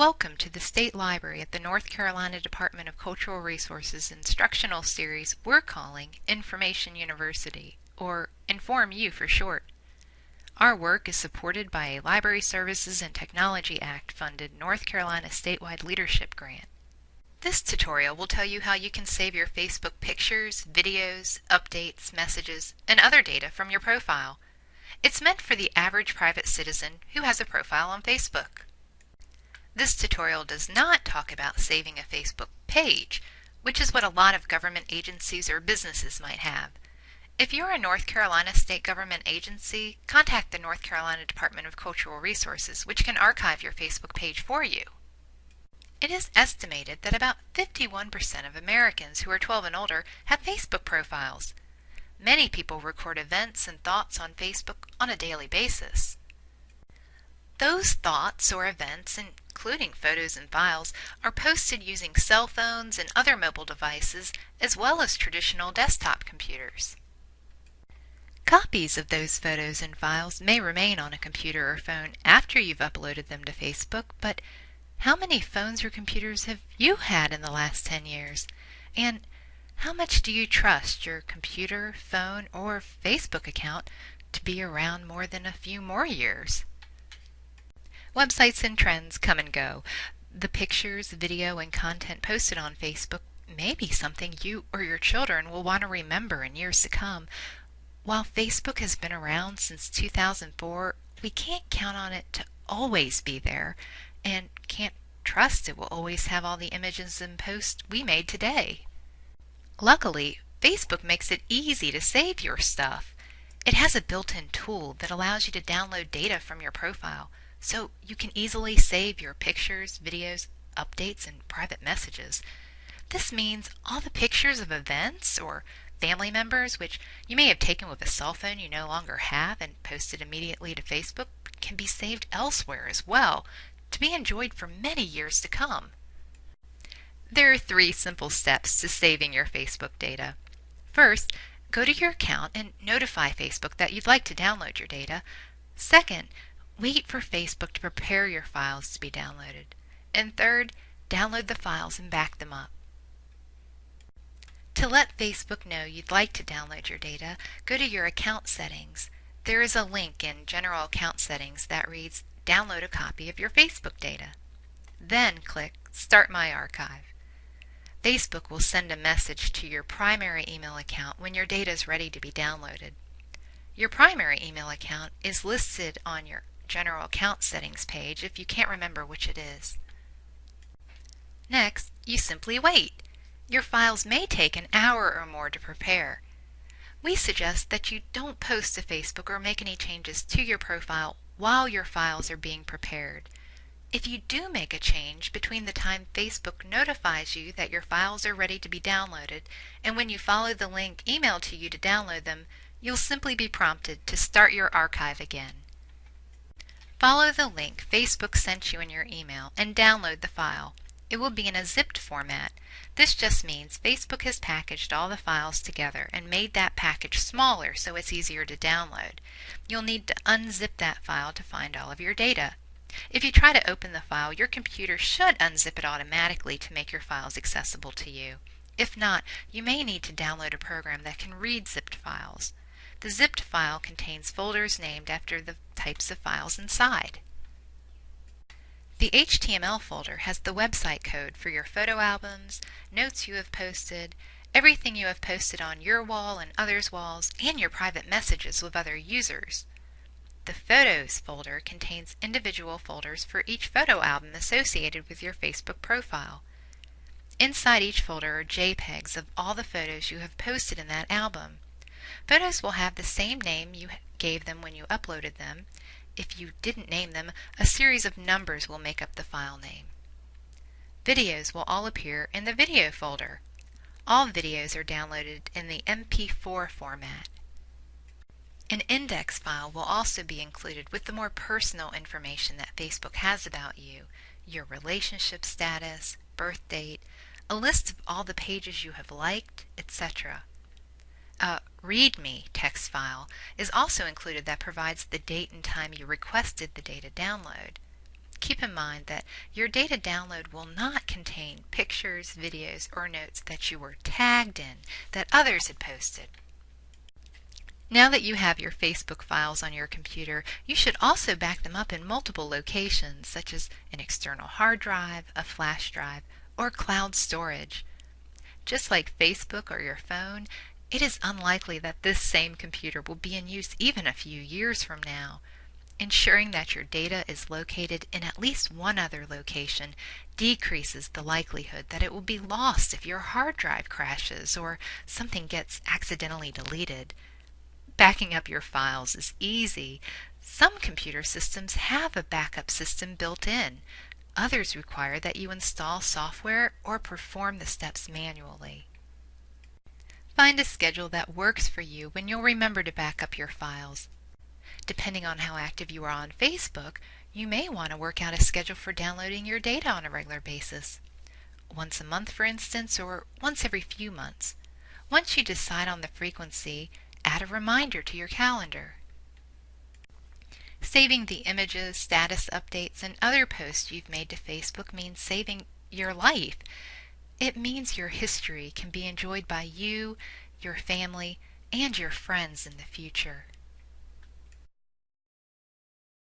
Welcome to the State Library at the North Carolina Department of Cultural Resources instructional series we're calling Information University, or Inform U for short. Our work is supported by a Library Services and Technology Act funded North Carolina statewide leadership grant. This tutorial will tell you how you can save your Facebook pictures, videos, updates, messages, and other data from your profile. It's meant for the average private citizen who has a profile on Facebook. This tutorial does not talk about saving a Facebook page, which is what a lot of government agencies or businesses might have. If you're a North Carolina state government agency, contact the North Carolina Department of Cultural Resources, which can archive your Facebook page for you. It is estimated that about 51% of Americans who are 12 and older have Facebook profiles. Many people record events and thoughts on Facebook on a daily basis. Those thoughts or events, including photos and files, are posted using cell phones and other mobile devices, as well as traditional desktop computers. Copies of those photos and files may remain on a computer or phone after you've uploaded them to Facebook, but how many phones or computers have you had in the last 10 years? And how much do you trust your computer, phone, or Facebook account to be around more than a few more years? Websites and trends come and go. The pictures, video, and content posted on Facebook may be something you or your children will want to remember in years to come. While Facebook has been around since 2004, we can't count on it to always be there and can't trust it will always have all the images and posts we made today. Luckily, Facebook makes it easy to save your stuff. It has a built-in tool that allows you to download data from your profile so you can easily save your pictures, videos, updates, and private messages. This means all the pictures of events or family members, which you may have taken with a cell phone you no longer have and posted immediately to Facebook, can be saved elsewhere as well to be enjoyed for many years to come. There are three simple steps to saving your Facebook data. First, go to your account and notify Facebook that you'd like to download your data. Second, Wait for Facebook to prepare your files to be downloaded. And third, download the files and back them up. To let Facebook know you'd like to download your data, go to your account settings. There is a link in General Account Settings that reads Download a copy of your Facebook data. Then click Start My Archive. Facebook will send a message to your primary email account when your data is ready to be downloaded. Your primary email account is listed on your General Account Settings page if you can't remember which it is. Next, you simply wait. Your files may take an hour or more to prepare. We suggest that you don't post to Facebook or make any changes to your profile while your files are being prepared. If you do make a change between the time Facebook notifies you that your files are ready to be downloaded and when you follow the link emailed to you to download them, you'll simply be prompted to start your archive again. Follow the link Facebook sent you in your email and download the file. It will be in a zipped format. This just means Facebook has packaged all the files together and made that package smaller so it's easier to download. You'll need to unzip that file to find all of your data. If you try to open the file, your computer should unzip it automatically to make your files accessible to you. If not, you may need to download a program that can read zipped files. The zipped file contains folders named after the types of files inside. The HTML folder has the website code for your photo albums, notes you have posted, everything you have posted on your wall and others' walls, and your private messages with other users. The Photos folder contains individual folders for each photo album associated with your Facebook profile. Inside each folder are JPEGs of all the photos you have posted in that album. Photos will have the same name you gave them when you uploaded them. If you didn't name them, a series of numbers will make up the file name. Videos will all appear in the Video folder. All videos are downloaded in the MP4 format. An index file will also be included with the more personal information that Facebook has about you, your relationship status, birth date, a list of all the pages you have liked, etc. A README text file is also included that provides the date and time you requested the data download. keep in mind that your data download will not contain pictures, videos, or notes that you were tagged in that others had posted. Now that you have your Facebook files on your computer, you should also back them up in multiple locations, such as an external hard drive, a flash drive, or cloud storage. Just like Facebook or your phone, it is unlikely that this same computer will be in use even a few years from now. Ensuring that your data is located in at least one other location decreases the likelihood that it will be lost if your hard drive crashes or something gets accidentally deleted. Backing up your files is easy. Some computer systems have a backup system built in. Others require that you install software or perform the steps manually. Find a schedule that works for you when you'll remember to back up your files. Depending on how active you are on Facebook, you may want to work out a schedule for downloading your data on a regular basis. Once a month, for instance, or once every few months. Once you decide on the frequency, add a reminder to your calendar. Saving the images, status updates, and other posts you've made to Facebook means saving your life. It means your history can be enjoyed by you, your family, and your friends in the future.